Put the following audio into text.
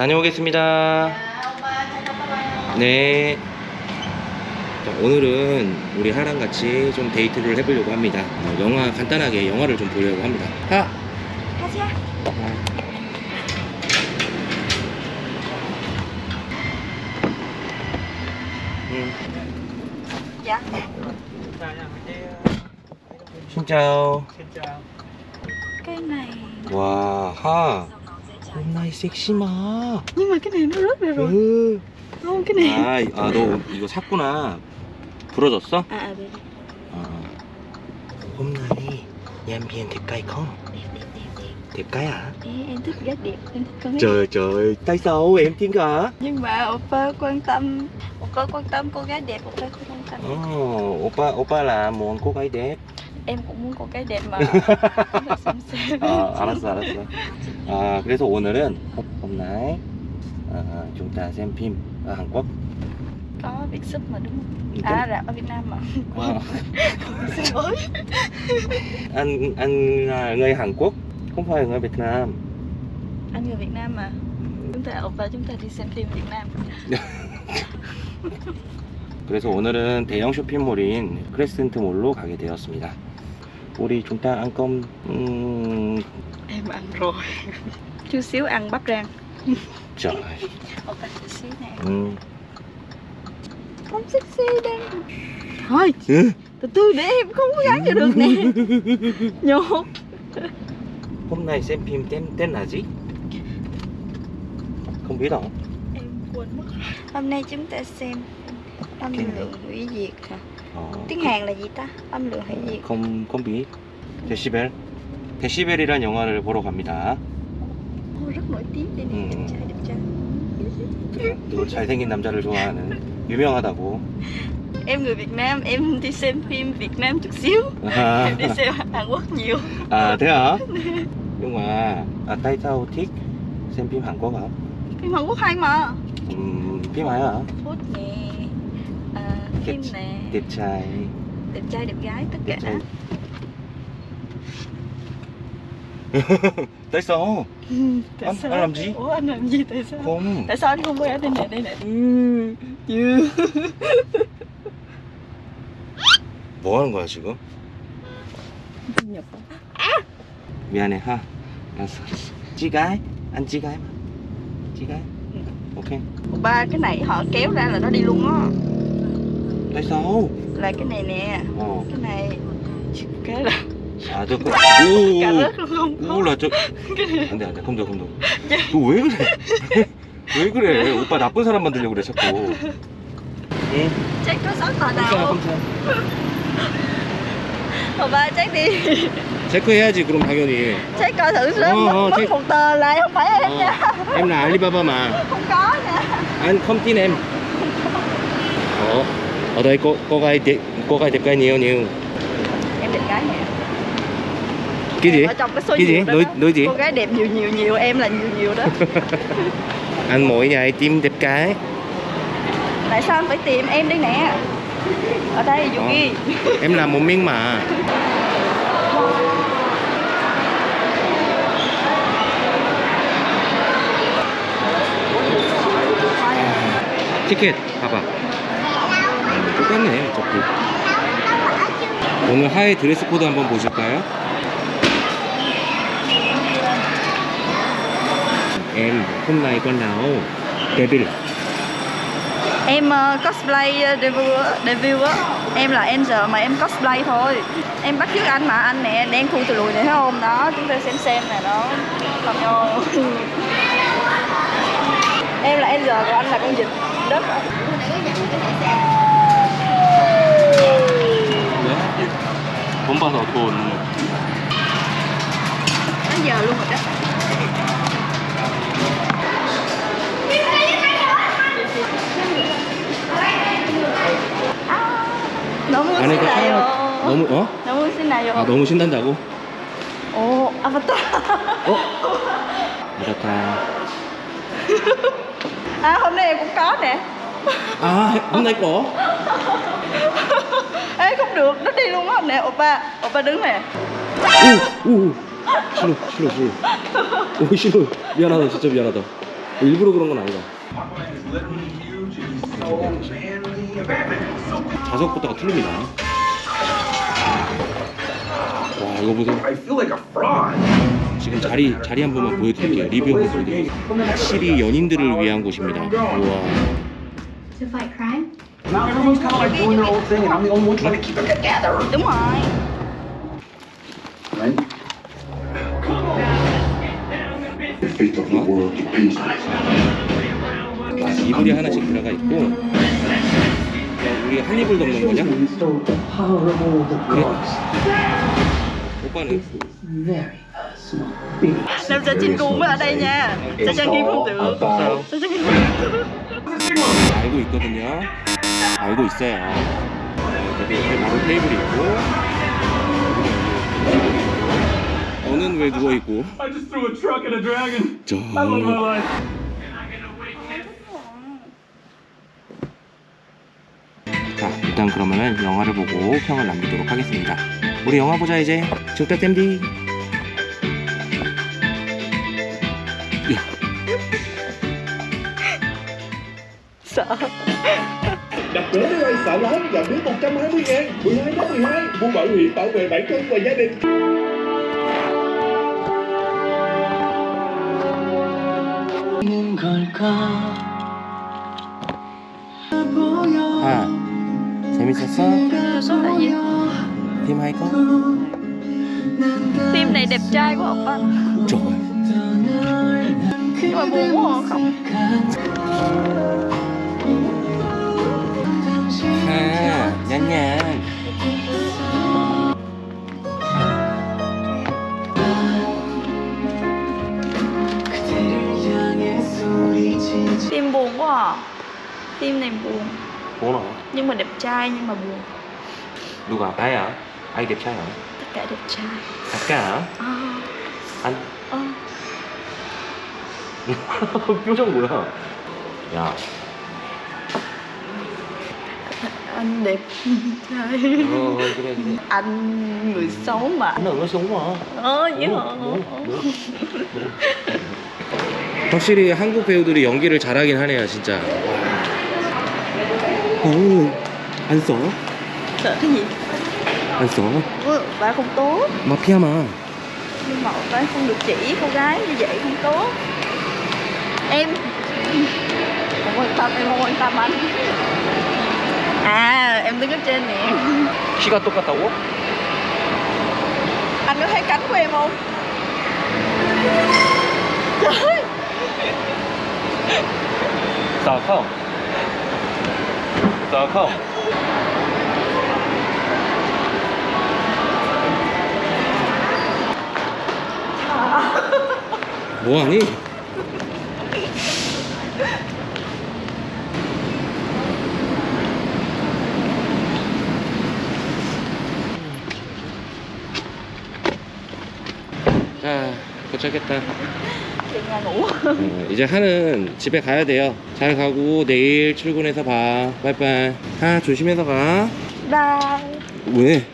다녀오겠습니다. 네. 자, 오늘은 우리 하랑 같이 좀 데이트를 해보려고 합니다. 어, 영화 간단하게 영화를 좀 보려고 합니다. 하. 가자. 음. Dạ. Xin chào. Cái này 와, 하. 존나이 섹시마 니마 그네 룰루 룰루 너무 그네 아너 이거 샀구나 부러졌어? 아네 홈나이 얌비엔 대가이 컴 대가야 em thích gái đẹp em thích con trời trời tại sao em tiếng cả nhưng mà oppa quan tâm oppa quan tâm cô gái đẹp oppa quan tâm oh, oppa oppa là muốn cô gái đẹp Em cũng muốn cô gái đẹp mà. Phải xem. 아, 알았어, 알았어. 아, 그래서 오늘은 hôm nay à, chúng ta xem phim ở Hàn Quốc. Có việc sub mà đúng không? À rạp ở Việt Nam mà. Ờ, Xin lỗi. anh anh là người Hàn Quốc, không phải người Việt Nam. Anh người Việt Nam mà. Chúng ta oppa chúng ta đi xem phim Việt Nam. 그래서 오늘은 대형 쇼핑몰인 크레센트 몰로 가게 되었습니다. Vô đi chúng ta ăn cơm uhm... Em ăn rồi. Chút xíu ăn bắp rang. Trời. Không bánh xíu nè. Ừ. Không sexy đây Thôi. Ừ. Từ từ để em không có gắng cho được nè. Nhột Hôm nay xem phim tên tên là gì? Không biết đâu. Em quên mất. Hôm nay chúng ta xem Âm lượng hủy diệt hả? Ờ, Tiếng Hàn là gì ta? Âm lượng hủy diệt không không biết. 데시벨. 데시벨이란 영화를 보러 갑니다. Ô, rất nổi tiếng đây Ừ. nè, đẹp trai đẹp trai 또 잘생긴 남자를 좋아하는 유명하다고. Em người Việt Nam, em đi xem phim Việt Nam chút xíu 아, Em đi xem Hàn Quốc nhiều à thế hả? Nhưng mà à, tại sao thích xem phim Hàn Quốc hả? Phim Hàn Quốc hay mà Ừm, phim hay hả? Phút nè à, Phim Đẹp- nè Đẹp trai. Đẹp trai đẹp gái tất cả Đẹp trai. tại sao? Tại Anh- sao? anh làm gì? Ủa anh làm gì tại sao? Không. Tại sao anh không quay ở đây nè, đây nè Ừ, ừ. 뭐 하는 거야 지금? Nhập 미안해 하. 알았어. 알았어. 찌가이? 안 찌가이 mà. 찌가이? Ok. Ba cái này họ kéo ra là nó đi luôn á Tại sao? Là cái này nè Ờ. Cái này Cái là 아, 저 그. cả 오. rớt luôn không có 몰라 저. 안 돼 안돼 감독 감독. 너왜 그래? 왜 그래? 오빠 나쁜 사람 만들려고 그래 자꾸. 응. Không? 깜짝. Thôi ba check đi 체크 해야지 그럼 당연히. Check coi thử xem mất, mất một tờ lại không phải em nha 어, em là Alibaba mà. Không có nha Anh không tin em. Ồ, ở đây cô cô gái đẹp cô gái đẹp gái nhiều nhiều. Em đẹp gái nè. Cái gì? Ở trong cái số cái gì? đối đối gì? Cô gái đẹp nhiều nhiều nhiều em là nhiều nhiều đó. Anh mỗi ngày tìm đẹp cái. Tại sao anh phải tìm em đây nè? Ở đây dù ờ, ghi em làm một miếng mà. Ticket 봐봐 똑같네 어차피. 오늘 하의 드레스 코드 한번 보실까요? Em hôm nay con nào Devil Em uh, cosplay uh, debut, á- debut á Em là Angel mà em cosplay thôi Em bắt chước anh mà anh nè Đen thui từ lùi này thấy không Đó chúng ta xem xem nè đó Không nhau Em là Angel còn anh là con vịt đất 돈 봐서 돈 Đến giờ luôn rồi đó 너무 안에가 신나요. 하얀 너무 어? 너무 신나요. 아 너무 신난다고? 오, 아바타. 어? 맞았다 À hôm nay em cũng có nè. 아 hôm nay có Ê không được, nó đi luôn á nè, oppa, oppa đứng nè. 오! 오! 싫어 싫어 싫어 오 싫어 미안하다 진짜 미안하다 일부러 그런 건 아니다. 좌석부터가 틀립니다. 와 이거 보세요. 지금 자리 자리 한 번만 보여드릴게요. 리뷰 한번 보여드릴게요. 확실히 연인들을 위한 곳입니다. 우와. To fight crime? Now everyone's kind of like doing their own thing, and I'm the only one trying to keep it together. đúng rồi Right? the fate of the world depends on it. 이불이 하나씩 들어가 있고 우리 한 이불 덮는 거냐? So the power of all the gods. 오빠는 Very personal. Big Nam sẽ chinh cuồng với ở đây nha Sẽ trang nghiêm không được sao? Sẽ trang nghiêm 알고 있거든요. 알고 있어요. 여기 옆에 바로 테이블이 있고 너는 왜 누워 있고? I just threw a truck at a dragon. 저. 자, 일단 그러면은 영화를 보고 평을 남기도록 하겠습니다. 우리 영화 보자 이제. 중딱 댐디. Đặt vé máy bay xả lắm, giảm phí 120 ngàn 12 tháng 12 Mua bảo hiểm bảo vệ bản thân và gia đình 아, 재밌었어? Số là gì? 팀 하이커? Phim này đẹp trai quá oppa Trời Nhưng mà buồn quá à, không 아, 냠냠. Tim buồn quá à Tim này buồn Buồn hả? Nhưng mà đẹp trai nhưng mà buồn Đúng à? Ai hả? Ai đẹp trai hả? Tất cả đẹp trai Tất cả hả? Ờ Anh? Ờ 표정 뭐야? 야 Anh đẹp trai 어 그래 그래. Anh người xấu mà 나 얼마 sống mà. Ờ vậy hả 확실히 한국 배우들이 연기를 잘하긴 하네요, 진짜. 어, 안 써? Sợ cái gì? 안 써? Ừ, Bạn không tốt 마피아마. Nhưng mà bạn không được chỉ cô gái như vậy không tốt Em Không quan tâm, em không quan tâm anh À, em đứng ở trên nè 키가 똑같다고? Anh có thấy cánh của em không? Trời 자, 컴. 자, 컴. 뭐하니? 도착했다. 어, 이제 하는 집에 가야 돼요. 잘 가고 내일 출근해서 봐. 빠이빠이. 하 조심해서 가. Bye 왜?